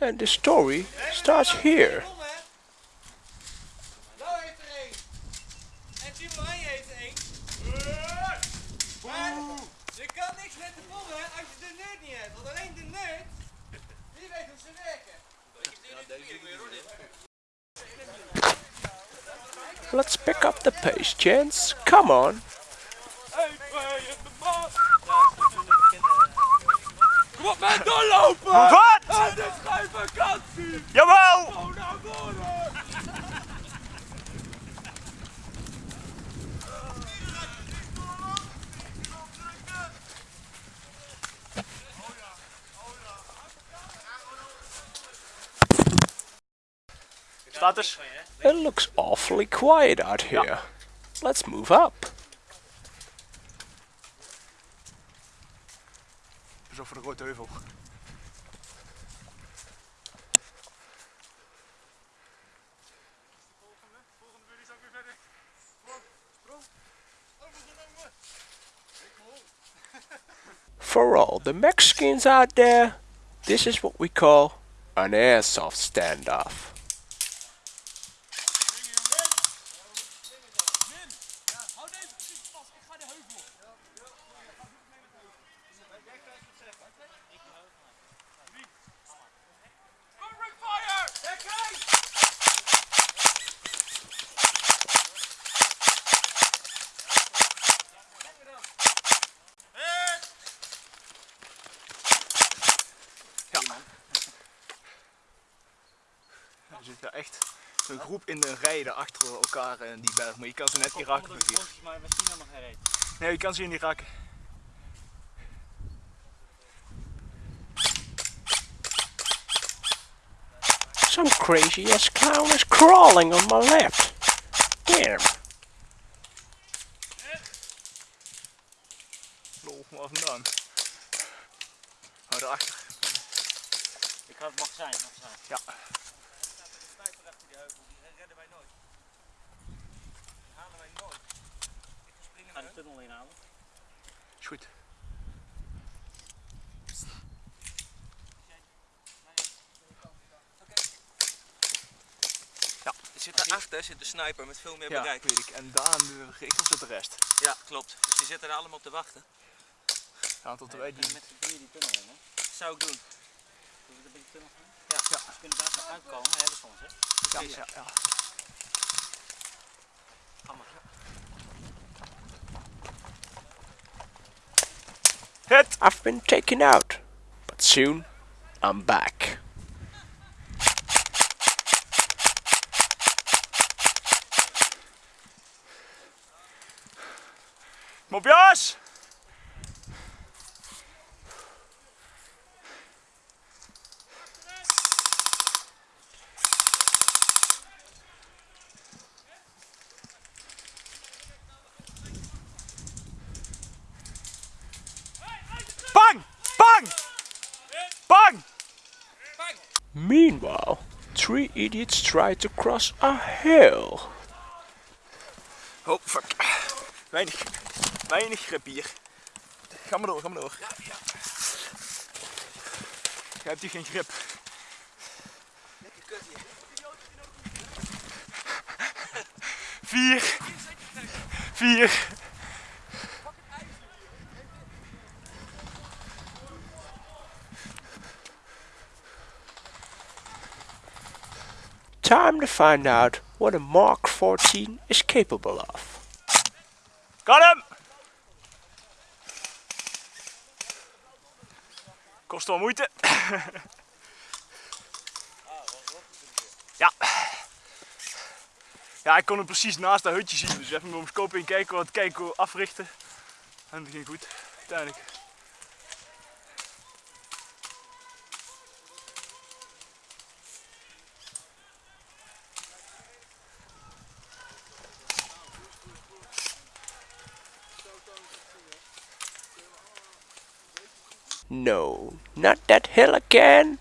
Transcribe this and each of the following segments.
And the story starts here. Er er. Let's pick up the pace, gents. Come on. Kom op, man, doorlopen! Wat? Het is geen vakantie! Jawel! Go naar voren! It looks awfully quiet out here. Let's move up. Pas op voor de grote heuvel. For all the Mexicans out there, this is what we call an airsoft standoff. Er zit daar echt zo'n groep in een rij daar achter elkaar in die berg. Maar je kan ze net niet raken met hier. Maar we zien hem nog gereden. Nee, je kan ze hier niet raken. Some crazy ass clown is crawling on my left. Damn. Lol, waar vandaan? Oh, daarachter. Ik ga het magazijn, magazijn. Ja. Sniper achter die heuvel, die redden wij nooit. Die halen wij nooit. Ik springen Ga de tunnel inhalen. Is goed. Er zit daarachter zit de sniper met veel meer Ja, bereik. weet ik. En daar de richting zit de rest. Ja, klopt. Dus die zitten er allemaal op te wachten. Ja, tot wij die... Met z'n die tunnel in, hè? Zou ik doen. Zullen we een beetje tunnel gaan? Ja. Ja. Ze kunnen daar zo uitkomen, hebben hè? Ja, ja, ja. I've been taken out, but soon I'm back. Kom Meanwhile, three idiots try to cross a hill. Oh, fuck. Weinig, weinig grip hier. Ga maar door, ga maar door. Ja, ja. Jij hebt hier geen grip. Vier. Vier. Time to find out what a Mark 14 is capable of. Got hem! Kost wel moeite. Ja. Ja, ik kon hem precies naast dat hutje zien. Dus even met mijn scope in kijken, wat kijken, africhten. En dat ging goed, uiteindelijk. No, not that hill again.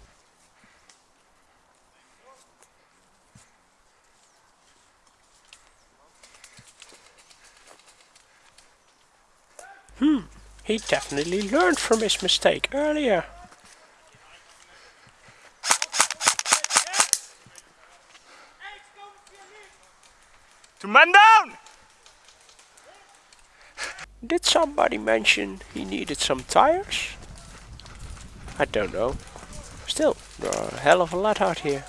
Hmm, he definitely learned from his mistake earlier. Two men down! Did somebody mention he needed some tires? I don't know. Still, there are a hell of a lot out here.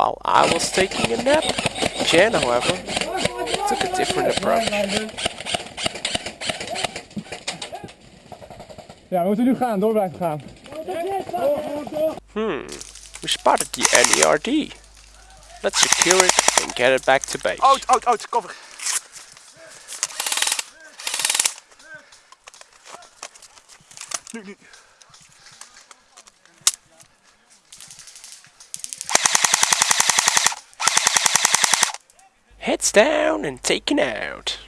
While I was taking a nap, Jan, however, took a different approach. Ja, we moeten nu gaan, door blijven gaan. Hmm, we spotted the NERD. Let's secure it and get it back to base. Out, out, out, cover. Nu, nu. Heads down and taken out.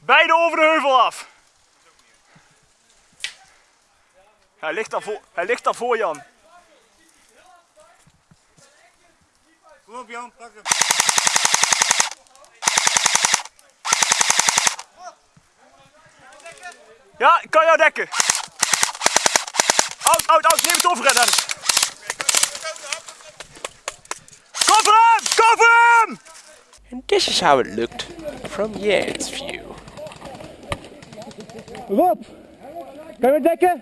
Beide over de heuvel af. Hij ligt daar voor, hij ligt daar voor Jan. Kom op Jan, pak hem. Ja, ik kan jou dekken. Out, out, out, neem het over. And this is how it looked from Jan's view. Rob, kan me dekken?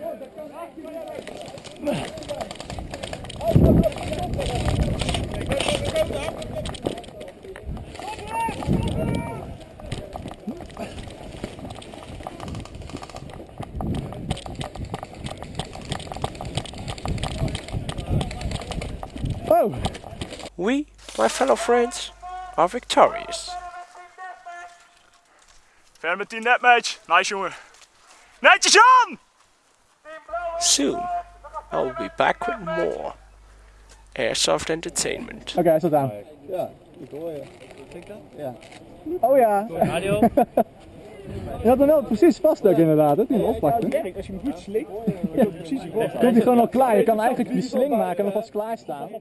Oh, We, my fellow friends, are victorious. Ver met die netmatch. Nice jongen. Netjes Jan! Soon, I will be back with more airsoft entertainment. oké, hij staat aan. Ja, ik hoor je. Ja. Oh ja. Radio. Je had hem wel precies vast ook inderdaad, hè, toen je hem oppakte. Als je hem goed slinkt, Komt hij gewoon al klaar. Je kan eigenlijk die sling maken en alvast klaarstaan.